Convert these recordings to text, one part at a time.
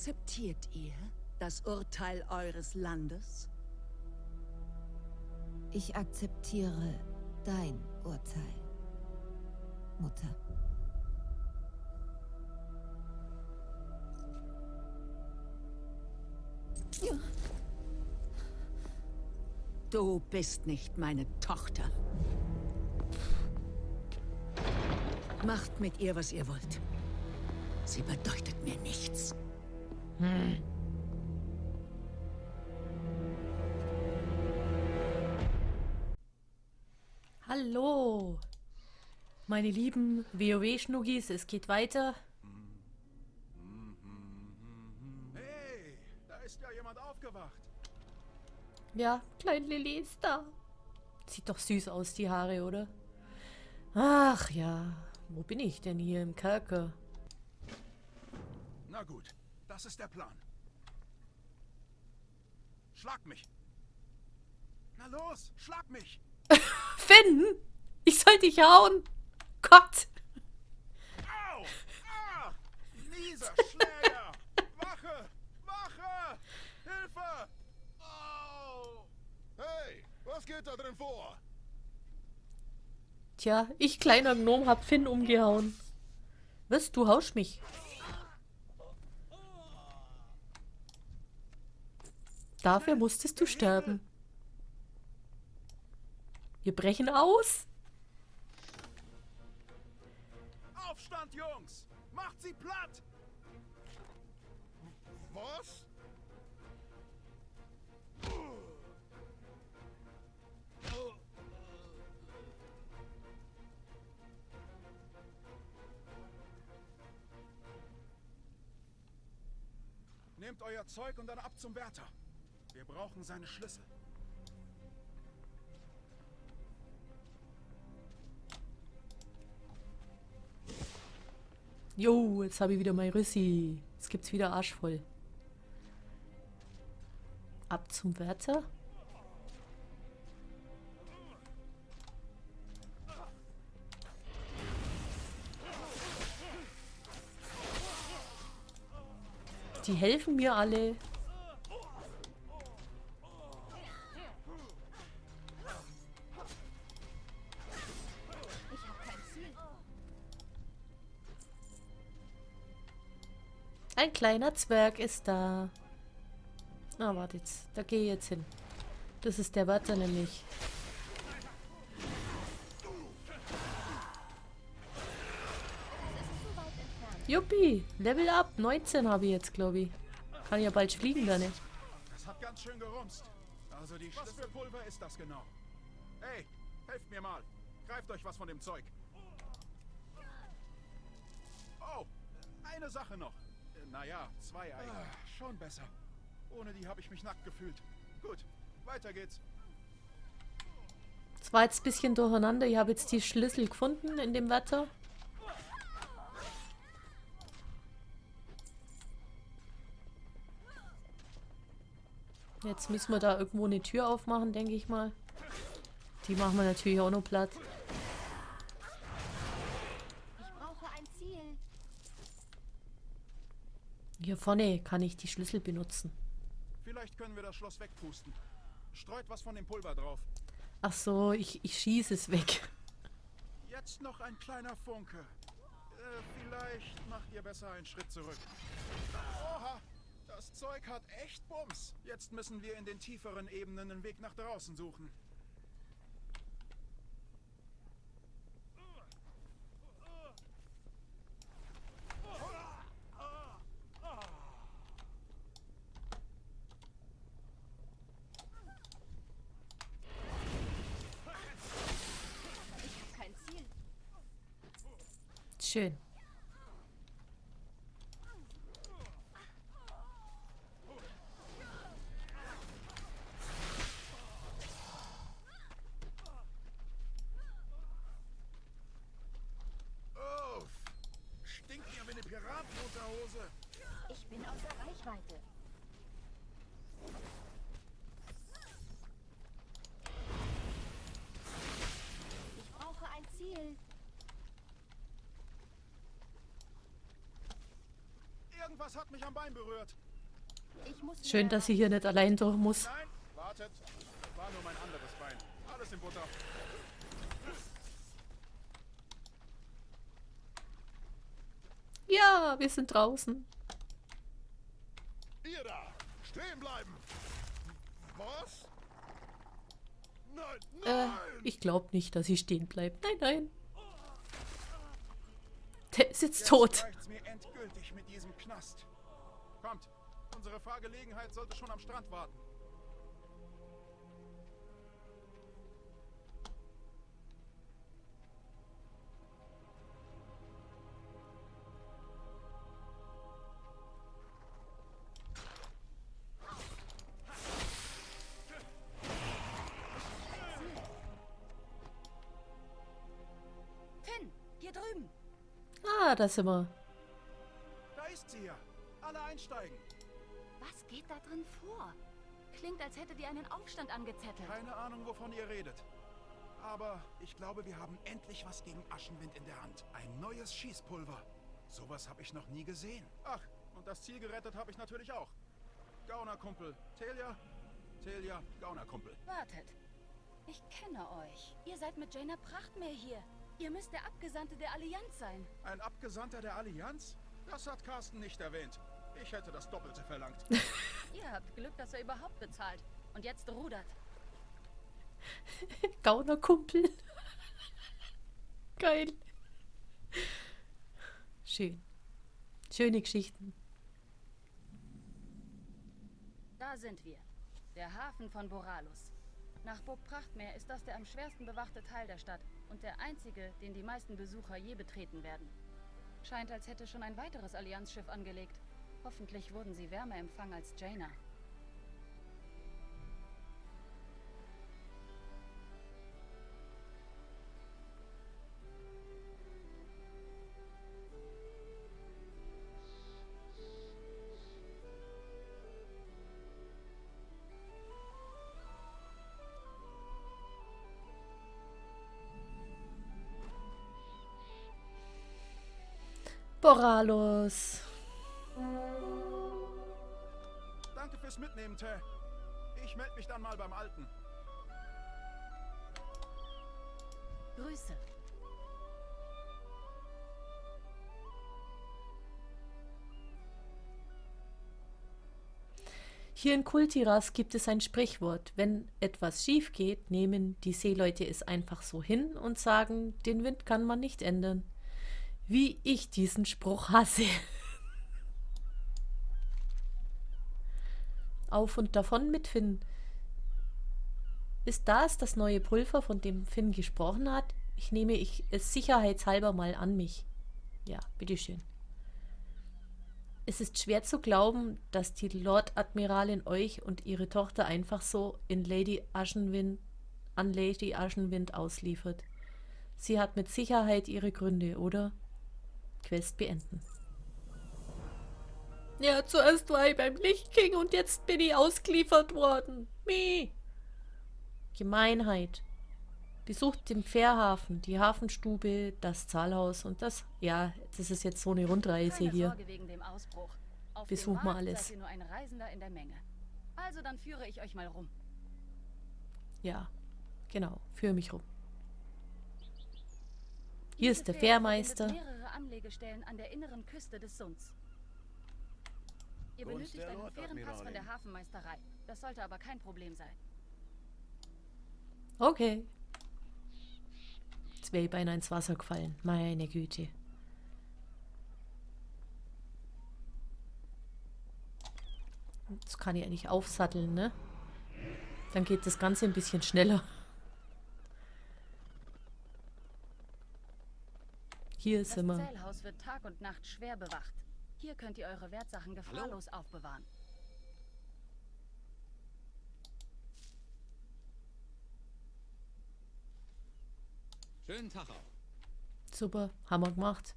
Akzeptiert ihr das Urteil eures Landes? Ich akzeptiere dein Urteil, Mutter. Du bist nicht meine Tochter. Macht mit ihr, was ihr wollt. Sie bedeutet mir nichts. Hm. Hallo, meine lieben WoW-Schnuggis, es geht weiter. Hey, da ist ja jemand aufgewacht. Ja, Klein Lilly ist da. Sieht doch süß aus, die Haare, oder? Ach ja, wo bin ich denn hier im Kerker? Na gut, das ist der Plan. Schlag mich. Na los, schlag mich. Finn! Ich soll dich hauen! Gott! Au! Ah! Mieser Schläger! Wache! Wache! Hilfe! Au! Hey, was geht da drin vor? Tja, ich kleiner Gnom hab Finn umgehauen. Was? Du hausch mich. Dafür musstest du sterben. Wir brechen aus. Aufstand, Jungs! Macht sie platt! Was? Nehmt euer Zeug und dann ab zum Wärter. Brauchen seine Schlüssel. Jo, jetzt habe ich wieder mein Rüssi. Jetzt gibt's wieder Arsch voll. Ab zum Wärter. Die helfen mir alle. Kleiner Zwerg ist da. Ah, warte jetzt. Da gehe ich jetzt hin. Das ist der Wärter nämlich. Juppie, Level up. 19 habe ich jetzt, glaube ich. Kann ja bald fliegen dann, ne? Das hat ganz schön gerumst. Also die Was für Pulver ist das genau? Hey, helft mir mal. Greift euch was von dem Zeug. Oh, eine Sache noch. Naja, zwei eigentlich. Ah, schon besser. Ohne die habe ich mich nackt gefühlt. Gut, weiter geht's. Es war jetzt ein bisschen durcheinander. Ich habe jetzt die Schlüssel gefunden in dem Wetter. Jetzt müssen wir da irgendwo eine Tür aufmachen, denke ich mal. Die machen wir natürlich auch noch platt. Hier vorne kann ich die Schlüssel benutzen. Vielleicht können wir das Schloss wegpusten. Streut was von dem Pulver drauf. Ach so, ich, ich schieße es weg. Jetzt noch ein kleiner Funke. Äh, vielleicht macht ihr besser einen Schritt zurück. Oha, das Zeug hat echt Bums. Jetzt müssen wir in den tieferen Ebenen einen Weg nach draußen suchen. Schön. Oh, stinkt ja wie eine Piratenunterhose. Ich bin außer Reichweite. Ich brauche ein Ziel. Irgendwas hat mich am Bein berührt. Ich muss Schön, dass sie hier nicht allein durch muss. Nein, wartet. Das war nur mein anderes Bein. Alles in Butter. Ja, wir sind draußen. Ihr da! Stehen bleiben! Was? Nein, Äh, nein! ich glaube nicht, dass sie stehen bleibt. Nein, nein. Der ist jetzt tot. Kommt, unsere Fahrgelegenheit sollte schon am Strand warten. Da sind wir. Da ist sie ja. Alle einsteigen. Was geht da drin vor? Klingt, als hättet ihr einen Aufstand angezettelt. Keine Ahnung, wovon ihr redet. Aber ich glaube, wir haben endlich was gegen Aschenwind in der Hand. Ein neues Schießpulver. Sowas habe ich noch nie gesehen. Ach, und das Ziel gerettet habe ich natürlich auch. Gaunerkumpel. Telia? Telia, Gaunerkumpel. Wartet. Ich kenne euch. Ihr seid mit Jaina Prachtmeer hier. Ihr müsst der Abgesandte der Allianz sein. Ein Abgesandter der Allianz? Das hat Carsten nicht erwähnt. Ich hätte das Doppelte verlangt. Ihr habt Glück, dass er überhaupt bezahlt. Und jetzt rudert. Gaunerkumpel. Geil. Schön. Schöne Geschichten. Da sind wir. Der Hafen von Boralus. Nach Burg Prachtmeer ist das der am schwersten bewachte Teil der Stadt und der einzige, den die meisten Besucher je betreten werden. Scheint, als hätte schon ein weiteres Allianzschiff angelegt. Hoffentlich wurden sie wärmer empfangen als Jaina. Boralos. Danke fürs Mitnehmen, Tä. Ich melde mich dann mal beim Alten. Grüße. Hier in Kultiras gibt es ein Sprichwort. Wenn etwas schief geht, nehmen die Seeleute es einfach so hin und sagen, den Wind kann man nicht ändern. Wie ich diesen Spruch hasse. Auf und davon mit Finn. Ist das das neue Pulver, von dem Finn gesprochen hat? Ich nehme ich es sicherheitshalber mal an mich. Ja, bitteschön. Es ist schwer zu glauben, dass die Lord Admiralin euch und ihre Tochter einfach so in Lady Aschenwind, an Lady Aschenwind ausliefert. Sie hat mit Sicherheit ihre Gründe, oder? Quest beenden. Ja, zuerst war ich beim Lichtking und jetzt bin ich ausgeliefert worden. Meh. Gemeinheit. Besucht den Fährhafen, die Hafenstube, das Zahlhaus und das. Ja, das ist jetzt so eine Rundreise hier. Sorge wegen dem Ausbruch. Auf Besuch mal alles. Also dann führe ich euch mal rum. Ja, genau. Führe mich rum. Hier ist der Fährmeister. Anlegestellen an der inneren Küste des Sunds. Ihr benötigt einen Lord, fairen Pass von der Hafenmeisterei. Das sollte aber kein Problem sein. Okay. Jetzt wäre ich beinahe ins Wasser gefallen. Meine Güte. Jetzt kann ich eigentlich aufsatteln, ne? Dann geht das Ganze ein bisschen schneller. Hier Das sind wir. Zählhaus wird Tag und Nacht schwer bewacht. Hier könnt ihr eure Wertsachen gefahrlos aufbewahren. Schönen Tag auch. Super, haben wir gemacht.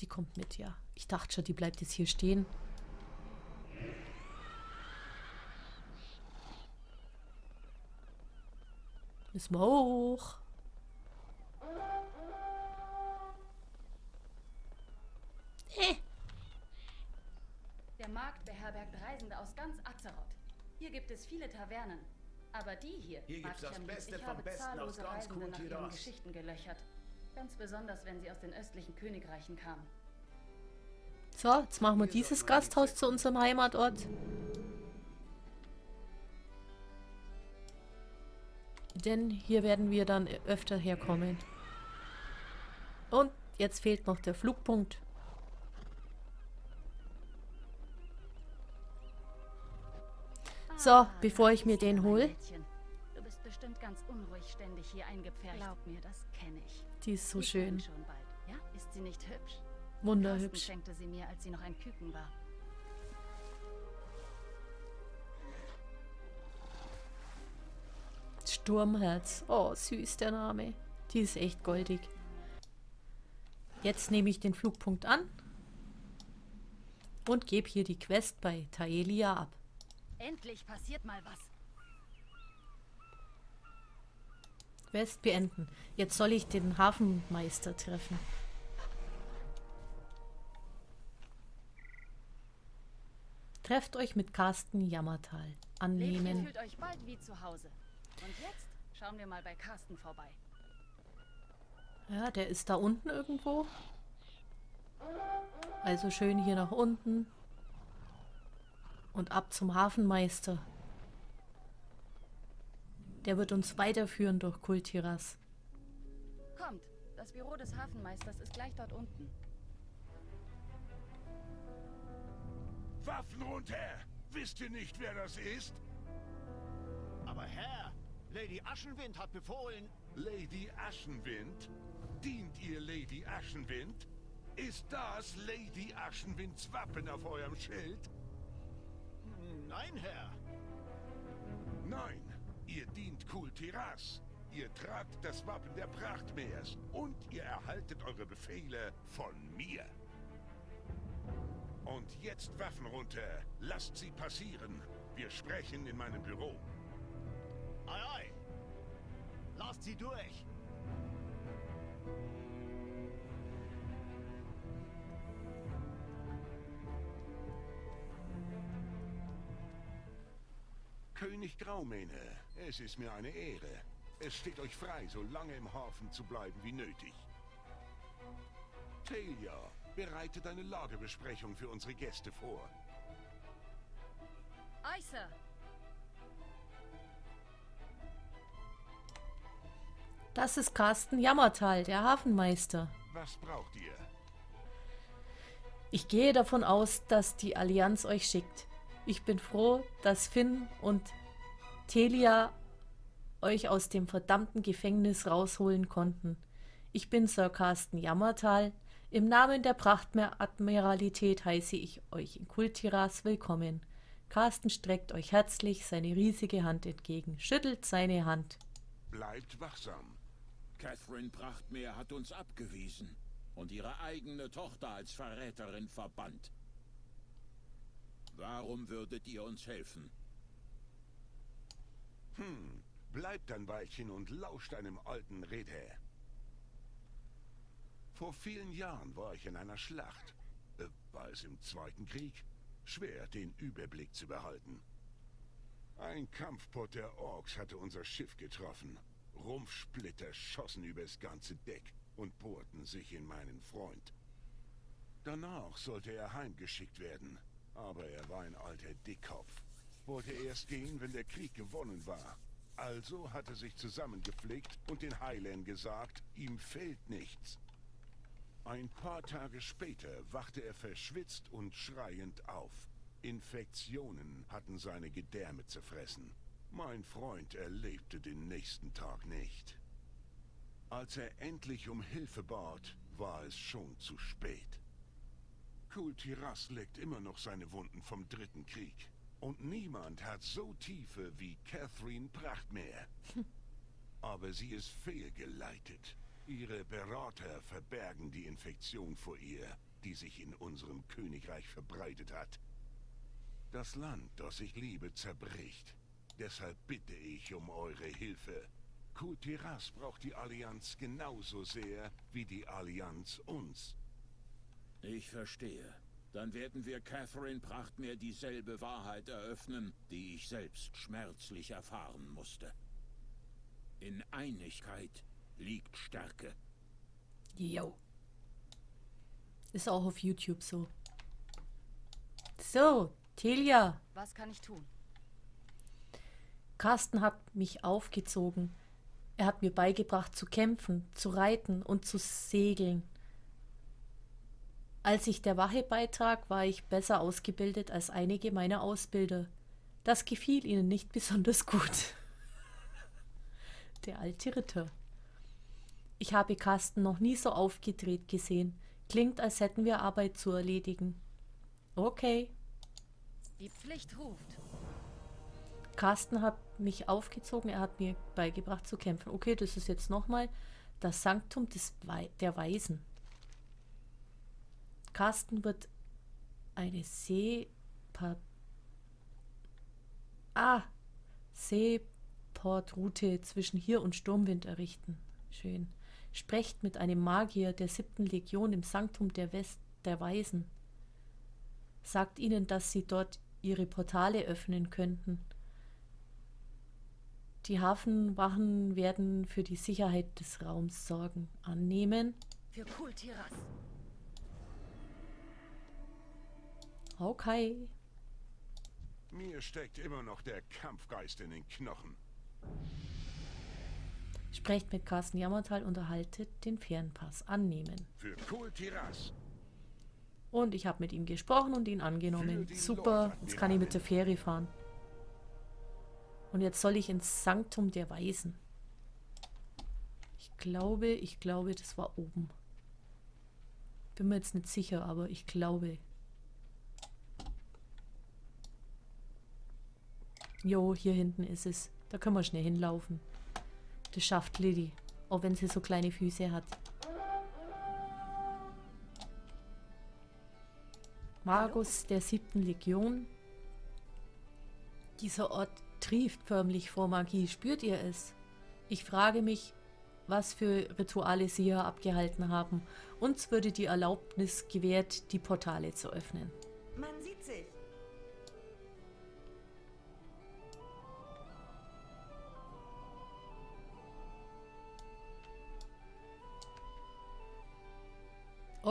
Die kommt mit, ja. Ich dachte schon, die bleibt jetzt hier stehen. Müssen wir hoch. Es viele Tavernen. Aber die hier, Hier mag gibt's ich das am Beste. Ich vom habe Besten aus zahllose ganz Reisende nach ihren. Geschichten gelöchert. Ganz besonders, wenn sie aus den östlichen Königreichen kamen. So, jetzt machen wir dieses Gasthaus zu unserem Heimatort. Denn hier werden wir dann öfter herkommen. Und jetzt fehlt noch der Flugpunkt. So, bevor ich mir den mein hol. Mädchen. Du bist bestimmt ganz unruhig ständig hier eingepfercht. Glaub mir, das kenne ich. Die ist so kommen schön. schon bald. Ja, ist sie nicht hübsch? Carsten Wunderhübsch. schenkte sie mir, als sie noch ein Küken war. Sturmherz. Oh, süß der Name. Die ist echt goldig. Jetzt nehme ich den Flugpunkt an und gebe hier die Quest bei Taelia ab. Endlich passiert mal was. Quest beenden. Jetzt soll ich den Hafenmeister treffen. Trefft euch mit Carsten Jammertal. Annehmen. fühlt euch bald wie zu Hause. Und jetzt schauen wir mal bei Carsten vorbei. Ja, der ist da unten irgendwo. Also schön hier nach unten. Und ab zum Hafenmeister. Der wird uns weiterführen durch Kultiras. Kommt, das Büro des Hafenmeisters ist gleich dort unten. Waffen runter! Wisst ihr nicht, wer das ist? Aber Herr, Lady Aschenwind hat befohlen... Lady Aschenwind? Dient ihr Lady Aschenwind? Ist das Lady Aschenwinds Wappen auf eurem Schild? Nein, Herr. Nein, ihr dient Kultiras. Ihr tragt das Wappen der Prachtmeers und ihr erhaltet eure Befehle von mir. Und jetzt Waffen runter. Lasst sie passieren. Wir sprechen in meinem Büro. Ei, ei. Lasst sie durch. König Graumähne, es ist mir eine Ehre. Es steht euch frei, so lange im Hafen zu bleiben wie nötig. Talia, bereitet eine Lagebesprechung für unsere Gäste vor. Ei, Sir. Das ist Carsten Jammertal, der Hafenmeister. Was braucht ihr? Ich gehe davon aus, dass die Allianz euch schickt. Ich bin froh, dass Finn und Telia euch aus dem verdammten Gefängnis rausholen konnten. Ich bin Sir Carsten Jammertal. Im Namen der Prachtmeer-Admiralität heiße ich euch in Kultiras willkommen. Carsten streckt euch herzlich seine riesige Hand entgegen, schüttelt seine Hand. Bleibt wachsam. Catherine Prachtmeer hat uns abgewiesen und ihre eigene Tochter als Verräterin verbannt. Warum würdet ihr uns helfen? Hm, bleibt ein Weilchen und lauscht einem alten Redher. Vor vielen Jahren war ich in einer Schlacht. Äh, war es im Zweiten Krieg? Schwer, den Überblick zu behalten. Ein Kampfpot der Orks hatte unser Schiff getroffen. Rumpfsplitter schossen übers ganze Deck und bohrten sich in meinen Freund. Danach sollte er heimgeschickt werden, aber er war ein alter Dickkopf. Wollte erst gehen, wenn der Krieg gewonnen war. Also hat er sich zusammengepflegt und den Heilern gesagt, ihm fehlt nichts. Ein paar Tage später wachte er verschwitzt und schreiend auf. Infektionen hatten seine Gedärme zerfressen. Mein Freund erlebte den nächsten Tag nicht. Als er endlich um Hilfe bat, war es schon zu spät. Kultiras leckt immer noch seine Wunden vom Dritten Krieg. Und niemand hat so tiefe wie Catherine Prachtmeer. Aber sie ist fehlgeleitet. Ihre Berater verbergen die Infektion vor ihr, die sich in unserem Königreich verbreitet hat. Das Land, das ich liebe, zerbricht. Deshalb bitte ich um eure Hilfe. Kultiras braucht die Allianz genauso sehr wie die Allianz uns. Ich verstehe. Dann werden wir Catherine Prachtmeer dieselbe Wahrheit eröffnen, die ich selbst schmerzlich erfahren musste. In Einigkeit liegt Stärke. Jo. Ist auch auf YouTube so. So, Telia. Was kann ich tun? Carsten hat mich aufgezogen. Er hat mir beigebracht zu kämpfen, zu reiten und zu segeln. Als ich der Wache beitrag, war ich besser ausgebildet als einige meiner Ausbilder. Das gefiel ihnen nicht besonders gut. Der alte Ritter. Ich habe Carsten noch nie so aufgedreht gesehen. Klingt, als hätten wir Arbeit zu erledigen. Okay. Die Pflicht ruft. Carsten hat mich aufgezogen, er hat mir beigebracht zu kämpfen. Okay, das ist jetzt nochmal das Sanktum des Wei der Weisen. Carsten wird eine Seeport... Ah, Seeportroute zwischen hier und Sturmwind errichten. Schön. Sprecht mit einem Magier der siebten Legion im Sanktum der West der Weisen. Sagt ihnen, dass sie dort ihre Portale öffnen könnten. Die Hafenwachen werden für die Sicherheit des Raums sorgen. Annehmen. Für Kultiras. Okay. Mir steckt immer noch der Kampfgeist in den Knochen. Sprecht mit Carsten Jammertal und erhaltet den Fernpass. Annehmen. Für Kultiras. Und ich habe mit ihm gesprochen und ihn angenommen. Super, jetzt kann ich mit der Fähre fahren. Und jetzt soll ich ins Sanktum der Weisen. Ich glaube, ich glaube, das war oben. Bin mir jetzt nicht sicher, aber ich glaube. Jo, hier hinten ist es. Da können wir schnell hinlaufen. Das schafft Lilly. Auch wenn sie so kleine Füße hat. Magus der siebten Legion. Dieser Ort trieft förmlich vor Magie. Spürt ihr es? Ich frage mich, was für Rituale sie hier abgehalten haben. Uns würde die Erlaubnis gewährt, die Portale zu öffnen.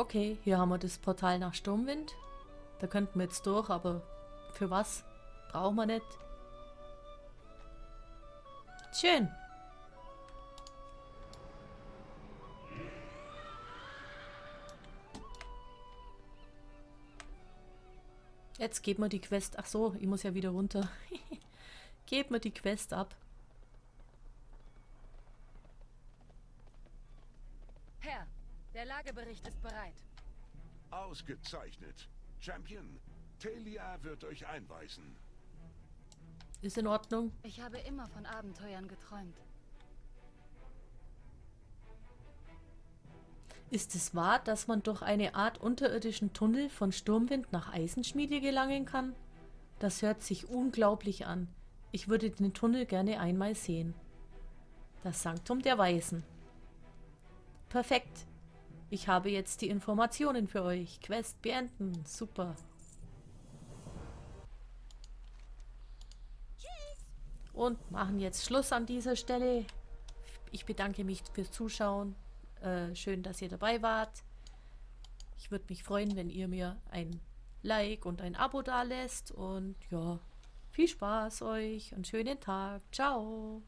Okay, hier haben wir das Portal nach Sturmwind. Da könnten wir jetzt durch, aber für was? Brauchen wir nicht. Schön. Jetzt geben wir die Quest. Ach so, ich muss ja wieder runter. Geben wir die Quest ab. Herr, der Lagebericht ist bereit. Ausgezeichnet. Champion, Talia wird euch einweisen. Ist in Ordnung. Ich habe immer von Abenteuern geträumt. Ist es wahr, dass man durch eine Art unterirdischen Tunnel von Sturmwind nach Eisenschmiede gelangen kann? Das hört sich unglaublich an. Ich würde den Tunnel gerne einmal sehen. Das Sanktum der Weisen. Perfekt. Ich habe jetzt die Informationen für euch. Quest beenden. Super. Und machen jetzt Schluss an dieser Stelle. Ich bedanke mich fürs Zuschauen. Äh, schön, dass ihr dabei wart. Ich würde mich freuen, wenn ihr mir ein Like und ein Abo da lässt. Und ja, viel Spaß euch und schönen Tag. Ciao.